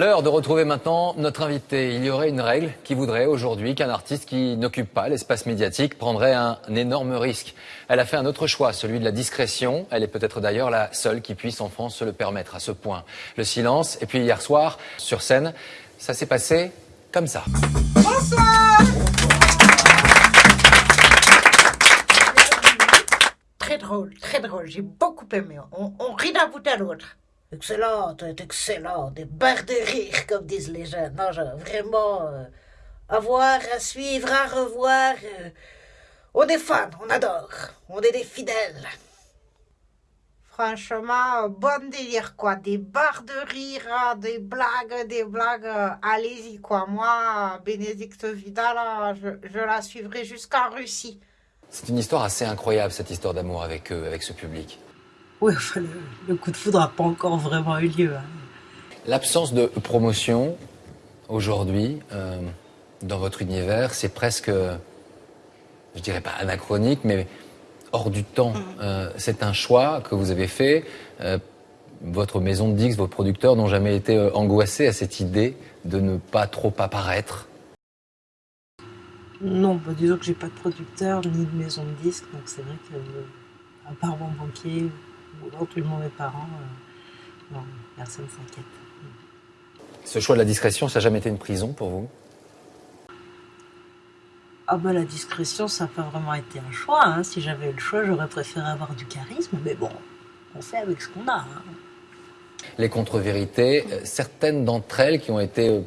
L'heure de retrouver maintenant notre invité. Il y aurait une règle qui voudrait aujourd'hui qu'un artiste qui n'occupe pas l'espace médiatique prendrait un énorme risque. Elle a fait un autre choix, celui de la discrétion. Elle est peut-être d'ailleurs la seule qui puisse en France se le permettre à ce point. Le silence. Et puis hier soir, sur scène, ça s'est passé comme ça. Bonsoir Très drôle, très drôle. J'ai beaucoup aimé. On, on rit d'un bout à l'autre. Excellente, excellent. Des barres de rire, comme disent les jeunes. Non, genre, vraiment, euh, à voir, à suivre, à revoir. euh, on est fans, on adore. On est des fidèles. Franchement, bon délire, quoi. Des barres de rire, hein, des blagues, des blagues. euh, Allez-y, quoi. Moi, Bénédicte Vidal, là, je, je la suivrai jusqu'en Russie. C'est une histoire assez incroyable, cette histoire d'amour avec eux, avec ce public. Oui, enfin, le, le coup de foudre n'a pas encore vraiment eu lieu. hein. L'absence de promotion aujourd'hui euh, dans votre univers, c'est presque, je dirais pas anachronique, mais hors du temps. Euh, c'est un choix que vous avez fait. Euh, votre maison de Dix, vos producteurs n'ont jamais été angoissés à cette idée de ne pas trop apparaître? Non, bah, disons que j'ai pas de producteur ni de maison de disques, donc c'est vrai que, euh, à part mon banquier ou éventuellement mes parents, euh, non, personne s'inquiète. Ce choix de la discrétion, ça n'a jamais été une prison pour vous? Ah bah la discrétion, ça n'a pas vraiment été un choix. hein. Si j'avais eu le choix, j'aurais préféré avoir du charisme, mais bon, on fait avec ce qu'on a. hein. Les contre-vérités, euh, certaines d'entre elles qui ont été euh,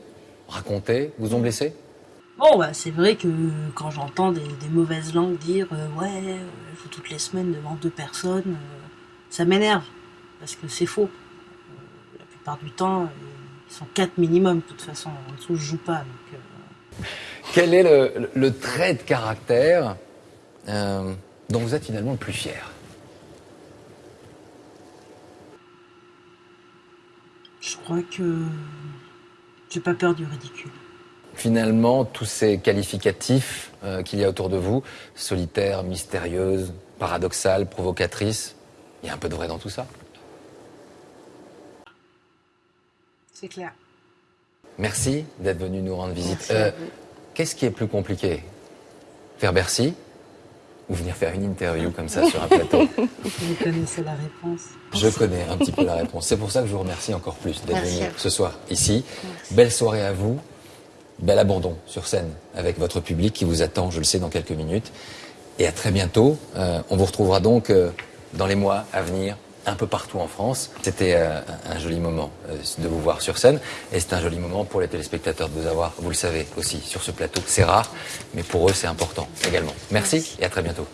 racontées, vous ont blessé? Bon, bah, c'est vrai que quand j'entends des, des mauvaises langues dire euh, ouais, il faut toutes les semaines devant deux personnes, euh, ça m'énerve parce que c'est faux. Euh, la plupart du temps, euh, ils sont quatre minimum. De toute façon, en dessous, je joue pas. Donc, euh, Quel est le, le- le trait de caractère euh, dont vous êtes finalement le plus fier? Je crois que j'ai pas peur du ridicule. Finalement, tous ces qualificatifs euh, qu'il y a autour de vous, solitaire, mystérieuse, paradoxale, provocatrice, il y a un peu de vrai dans tout ça. C'est clair. Merci d'être venu nous rendre visite. Euh. Qu'est-ce qui est plus compliqué? Faire Bercy ou venir faire une interview comme ça sur un plateau? Vous connaissez la réponse. Je connais un petit peu la réponse. C'est pour ça que je vous remercie encore plus d'être venu ce soir ici. Belle soirée à vous. Bel abandon sur scène avec votre public qui vous attend, je le sais, dans quelques minutes. Et à très bientôt. Euh, on vous retrouvera donc euh, dans les mois à venir un peu partout en France. C'était euh, un joli moment euh, de vous voir sur scène et c'est un joli moment pour les téléspectateurs de vous avoir, vous le savez aussi, sur ce plateau. C'est rare, mais pour eux c'est important également. Merci et à très bientôt.